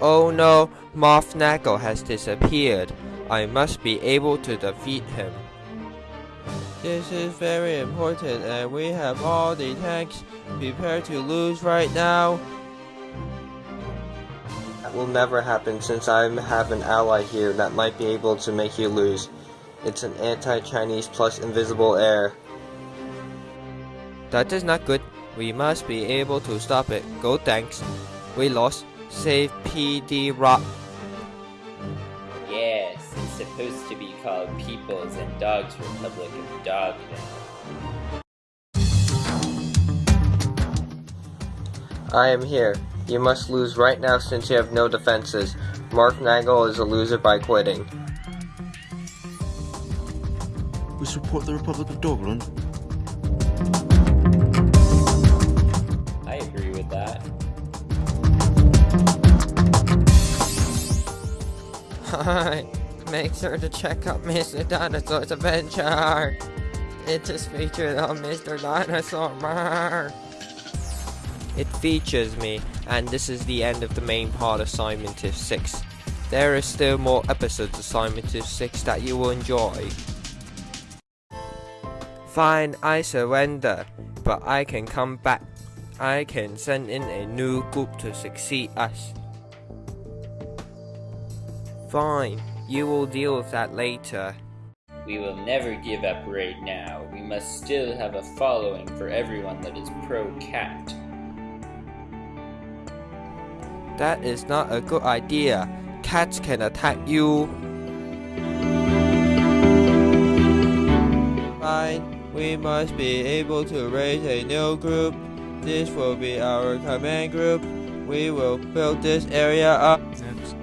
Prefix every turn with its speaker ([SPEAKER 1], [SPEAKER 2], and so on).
[SPEAKER 1] Oh no, Moth has disappeared. I must be able to defeat him. This is very important and we have all the tanks prepared to lose right now.
[SPEAKER 2] That will never happen since I have an ally here that might be able to make you lose. It's an anti-Chinese plus invisible air.
[SPEAKER 1] That is not good. We must be able to stop it. Go tanks. We lost. Save PD Rock.
[SPEAKER 3] Yes, it's supposed to be called People's and Dogs Republic of Dogville.
[SPEAKER 2] I am here. You must lose right now since you have no defenses. Mark Nagel is a loser by quitting.
[SPEAKER 4] We support the Republic of Dogland.
[SPEAKER 3] I agree with that.
[SPEAKER 1] Hi. Make sure to check out Mr. Dinosaur's adventure. It is featured on Mr. Dinosaur. It features me, and this is the end of the main part of Scientist 6. There is still more episodes of Scientist 6 that you will enjoy. Fine, I surrender, but I can come back. I can send in a new group to succeed us. Fine, you will deal with that later.
[SPEAKER 3] We will never give up right now. We must still have a following for everyone that is pro-cat.
[SPEAKER 1] That is not a good idea. Cats can attack you. Fine, we must be able to raise a new group. This will be our command group. We will build this area up.
[SPEAKER 4] Next.